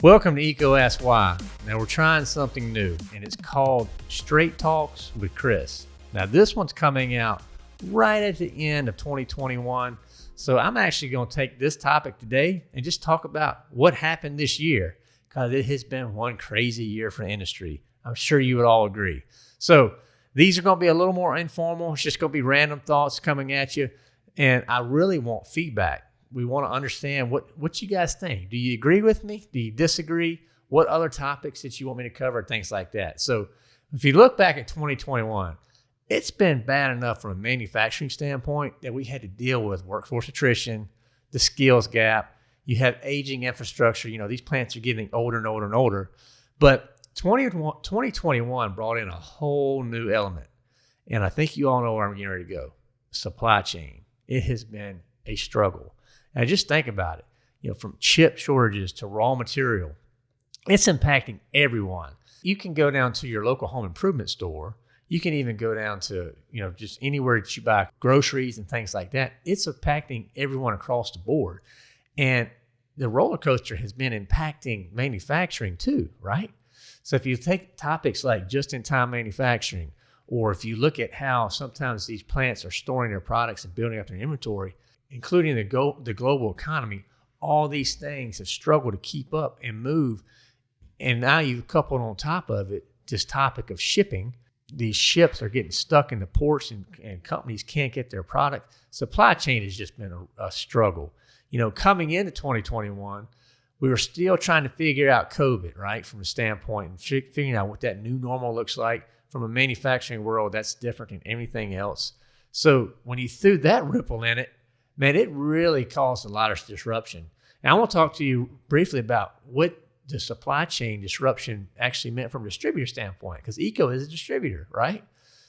Welcome to EECO Ask Why. Now we're trying something new, and it's called Straight Talks with Chris. Now this one's coming out right at the end of 2021. So I'm actually going to take this topic today and just talk about what happened this year because it has been one crazy year for industry. I'm sure you would all agree. So these are going to be a little more informal. It's just going to be random thoughts coming at you. And I really want feedback we want to understand what what you guys think. Do you agree with me? Do you disagree? What other topics that you want me to cover? Things like that. So if you look back at 2021, it's been bad enough from a manufacturing standpoint that we had to deal with workforce attrition, the skills gap. You have aging infrastructure. You know, these plants are getting older and older and older. But 20, 2021 brought in a whole new element. And I think you all know where I'm getting ready to go. Supply chain. It has been a struggle. Now just think about it. You know, from chip shortages to raw material, it's impacting everyone. You can go down to your local home improvement store. You can even go down to, you know, just anywhere that you buy groceries and things like that. It's impacting everyone across the board. And the roller coaster has been impacting manufacturing too, right? So if you take topics like just in time manufacturing, or if you look at how sometimes these plants are storing their products and building up their inventory, including the, go- the global economy, all these things have struggled to keep up and move. And now you've coupled on top of it this topic of shipping. These ships are getting stuck in the ports and, and companies can't get their product. Supply chain has just been a, a struggle. You know, coming into 2021, we were still trying to figure out COVID, right, from a standpoint and figuring out what that new normal looks like. From a manufacturing world, that's different than anything else. So when you threw that ripple in it, man, it really caused a lot of disruption. And I want to talk to you briefly about what the supply chain disruption actually meant from a distributor standpoint, because EECO is a distributor, right?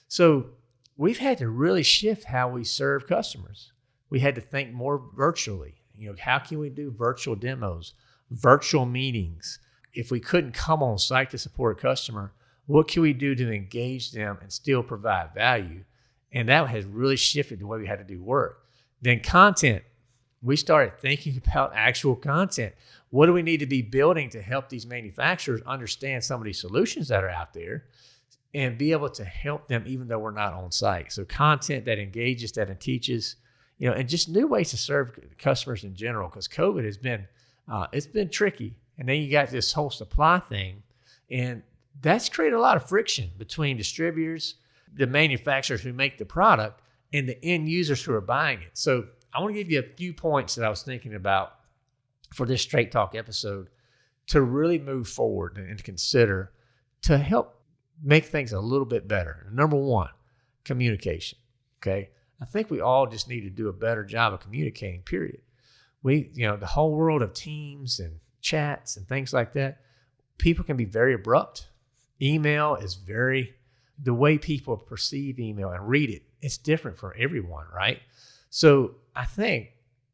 So we've had to really shift how we serve customers. We had to think more virtually. You know, how can we do virtual demos, virtual meetings? If we couldn't come on site to support a customer, what can we do to engage them and still provide value? And that has really shifted the way we had to do work. Then content. We started thinking about actual content. What do we need to be building to help these manufacturers understand some of these solutions that are out there and be able to help them even though we're not on site? So content that engages, that teaches, you know, and just new ways to serve customers in general because COVID has been uh, it's been tricky. And then you got this whole supply thing, and that's created a lot of friction between distributors, the manufacturers who make the product, and the end users who are buying it. So I want to give you a few points that I was thinking about for this Straight Talk episode to really move forward and consider to help make things a little bit better. Number one, communication. Okay. I think we all just need to do a better job of communicating, period. We, you know, the whole world of teams and chats and things like that, people can be very abrupt. Email is very, the way people perceive email and read it it's different for everyone, right? So I think,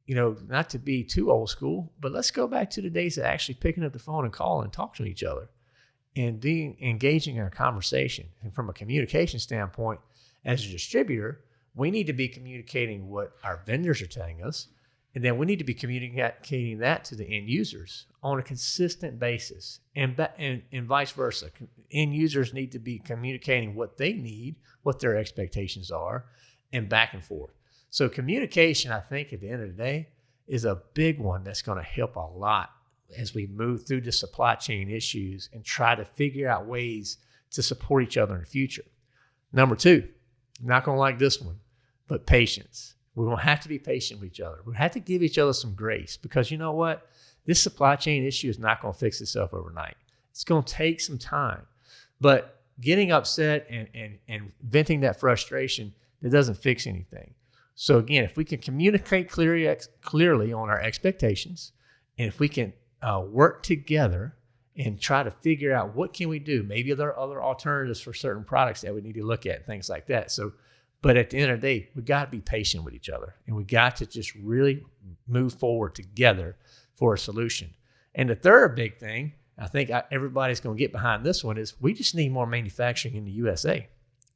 you know, not to be too old school, but let's go back to the days of actually picking up the phone and calling and talking to each other and being engaging in a conversation. And from a communication standpoint, as a distributor, we need to be communicating what our vendors are telling us. And then we need to be communicating that to the end users on a consistent basis and, and, and vice versa. End users need to be communicating what they need, what their expectations are, and back and forth. So, communication, I think, at the end of the day, is a big one that's going to help a lot as we move through the supply chain issues and try to figure out ways to support each other in the future. Number two, not going to like this one, but patience. We're going to have to be patient with each other. We have to give each other some grace because you know what? This supply chain issue is not going to fix itself overnight. It's going to take some time. But getting upset and, and, and venting that frustration, that doesn't fix anything. So again, if we can communicate clearly, clearly on our expectations, and if we can uh, work together and try to figure out what can we do, maybe there are other alternatives for certain products that we need to look at, things like that. So but at the end of the day, we got to be patient with each other and we got to just really move forward together for a solution. And the third big thing, I think everybody's going to get behind this one, is we just need more manufacturing in the USA.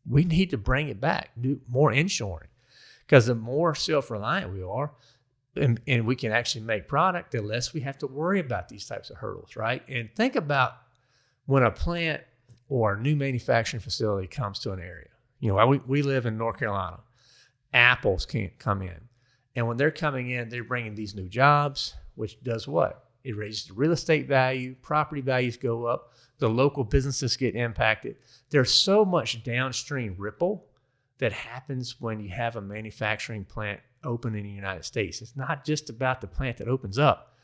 We need to bring it back, do more inshoring. Because the more self reliant we are, and, and we can actually make product, the less we have to worry about these types of hurdles, right? And think about when a plant or a new manufacturing facility comes to an area. You know, we, we live in North Carolina. Apples can't come in. And when they're coming in, they're bringing these new jobs, which does what? It raises the real estate value, property values go up, the local businesses get impacted. There's so much downstream ripple that happens when you have a manufacturing plant open in the United States. It's not just about the plant that opens up,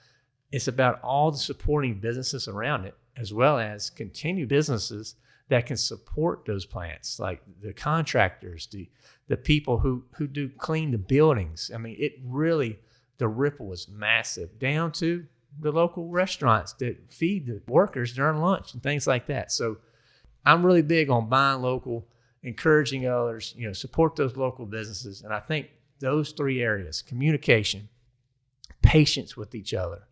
it's about all the supporting businesses around it, as well as continued businesses that can support those plants, like the contractors, the the people who who do clean the buildings. I mean, it really the ripple is massive down to the local restaurants that feed the workers during lunch and things like that. So I'm really big on buying local, encouraging others, you know, support those local businesses. And I think those three areas, communication, patience with each other,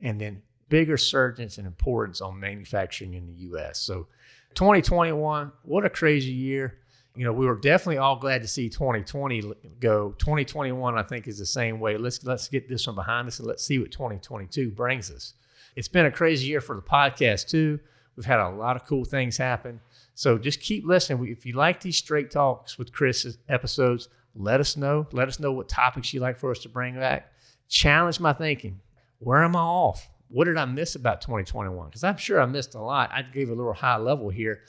and then bigger surgeons and importance on manufacturing in the US. So 2021, what a crazy year. You know, we were definitely all glad to see 2020 go. 2021, I think, is the same way. Let's let's get this one behind us and let's see what 2022 brings us. It's been a crazy year for the podcast too. We've had a lot of cool things happen. So just keep listening. If you like these straight talks with Chris episodes, let us know. Let us know what topics you'd like for us to bring back. Challenge my thinking. Where am I off? What did I miss about 2021? Because I'm sure I missed a lot. I gave a little high level here,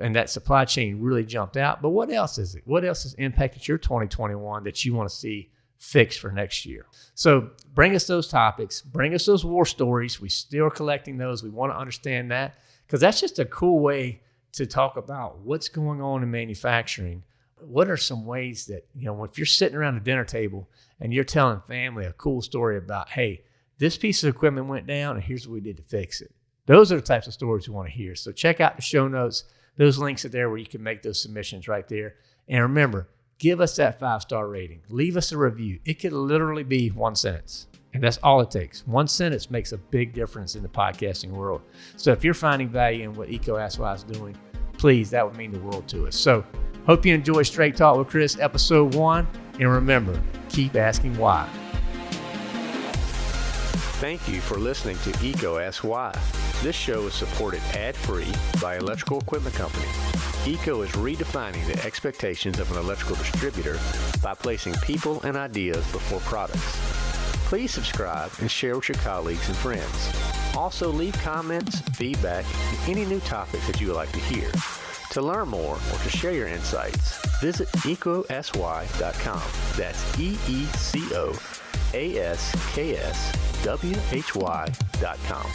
and that supply chain really jumped out. But what else is it? What else has impacted your 2021 that you want to see fixed for next year? So bring us those topics. Bring us those war stories. We still are collecting those. We want to understand that because that's just a cool way to talk about what's going on in manufacturing. What are some ways that, you know, if you're sitting around a dinner table and you're telling family a cool story about, hey, this piece of equipment went down and here's what we did to fix it. Those are the types of stories we want to hear. So check out the show notes. Those links are there where you can make those submissions right there. And remember, give us that five star rating. Leave us a review. It could literally be one sentence. And that's all it takes. One sentence makes a big difference in the podcasting world. So if you're finding value in what Why is doing, please, that would mean the world to us. So hope you enjoy Straight Talk with Chris, episode one. And remember, keep asking why. Thank you for listening to Asks Why. This show is supported ad-free by Electrical Equipment Company. EECO is redefining the expectations of an electrical distributor by placing people and ideas before products. Please subscribe and share with your colleagues and friends. Also, leave comments, feedback, and any new topics that you would like to hear. To learn more or to share your insights, visit eecoaskswhy.com. That's E-E-C-O A-S-K-S W-H-Y.com.